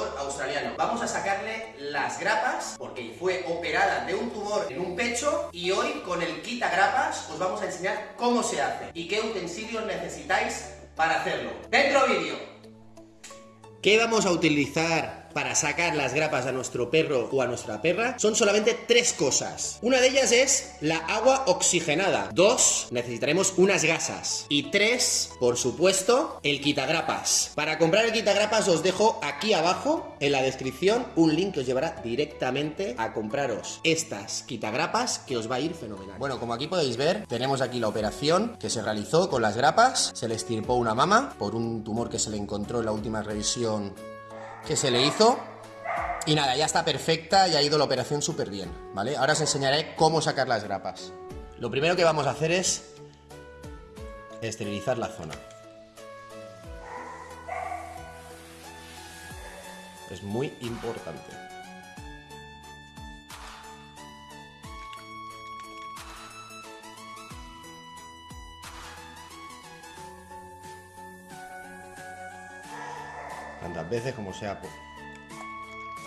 australiano. Vamos a sacarle las grapas porque fue operada de un tumor en un pecho y hoy con el quita grapas os vamos a enseñar cómo se hace y qué utensilios necesitáis para hacerlo. ¡Dentro vídeo! ¿Qué vamos a utilizar para sacar las grapas a nuestro perro o a nuestra perra son solamente tres cosas. Una de ellas es la agua oxigenada. Dos, necesitaremos unas gasas. Y tres, por supuesto, el quitagrapas. Para comprar el quitagrapas os dejo aquí abajo en la descripción un link que os llevará directamente a compraros estas quitagrapas que os va a ir fenomenal. Bueno, como aquí podéis ver, tenemos aquí la operación que se realizó con las grapas. Se le estirpó una mama por un tumor que se le encontró en la última revisión que se le hizo. Y nada, ya está perfecta y ha ido la operación súper bien, ¿vale? Ahora os enseñaré cómo sacar las grapas. Lo primero que vamos a hacer es esterilizar la zona. Es muy importante. Tantas veces como sea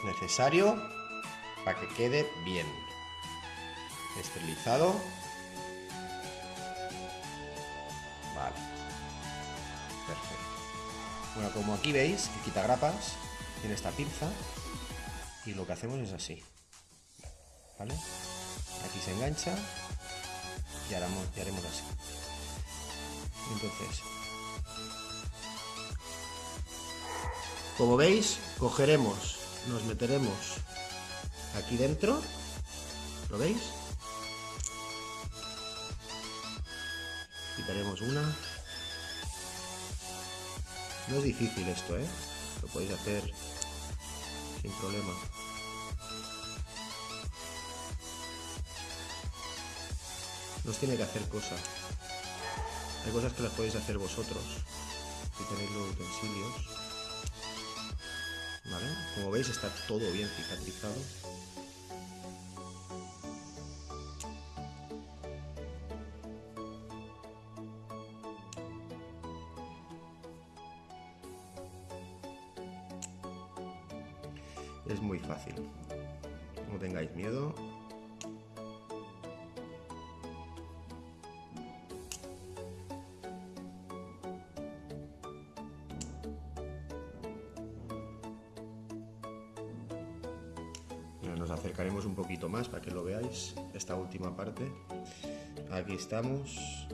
necesario para que quede bien. Esterilizado. Vale. Perfecto. Bueno como aquí veis el quitagrapas tiene esta pinza y lo que hacemos es así. Vale aquí se engancha y haremos, y haremos así. Entonces Como veis, cogeremos, nos meteremos aquí dentro, ¿lo veis? Quitaremos una. No es difícil esto, ¿eh? Lo podéis hacer sin problema. No os tiene que hacer cosas. Hay cosas que las podéis hacer vosotros, si tenéis los utensilios. Como veis está todo bien cicatrizado. Es muy fácil. No tengáis miedo. Nos acercaremos un poquito más para que lo veáis, esta última parte. Aquí estamos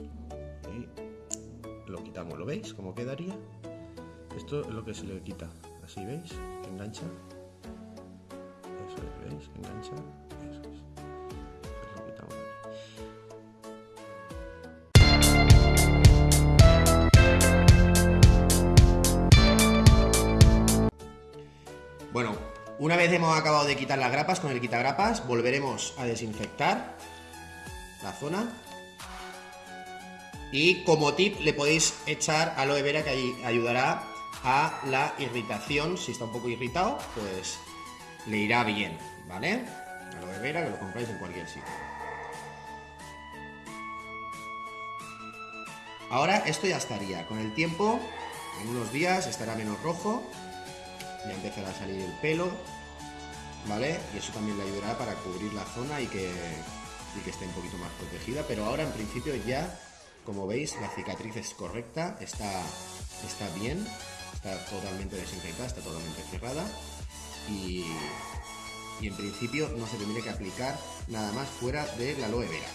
y lo quitamos, ¿lo veis? ¿Cómo quedaría? Esto es lo que se le quita, así veis, engancha. Eso es, ¿veis? Engancha. Una vez hemos acabado de quitar las grapas con el quitagrapas, volveremos a desinfectar la zona. Y como tip le podéis echar aloe vera que ayudará a la irritación. Si está un poco irritado, pues le irá bien, ¿vale? Aloe vera que lo compráis en cualquier sitio. Ahora esto ya estaría. Con el tiempo, en unos días estará menos rojo ya empezará a salir el pelo, ¿vale? Y eso también le ayudará para cubrir la zona y que, que esté un poquito más protegida, pero ahora en principio ya, como veis, la cicatriz es correcta, está, está bien, está totalmente desinfectada, está totalmente cerrada y, y en principio no se tendría que aplicar nada más fuera de la aloe vera.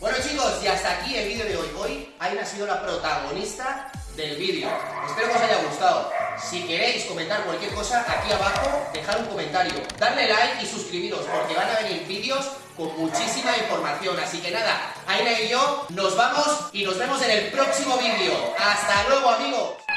Bueno chicos, y hasta aquí el vídeo de hoy. Hoy Aina ha sido la protagonista del vídeo. Espero que os haya gustado. Si queréis comentar cualquier cosa, aquí abajo dejad un comentario. Darle like y suscribiros porque van a venir vídeos con muchísima información. Así que nada, Aina y yo nos vamos y nos vemos en el próximo vídeo. ¡Hasta luego amigos!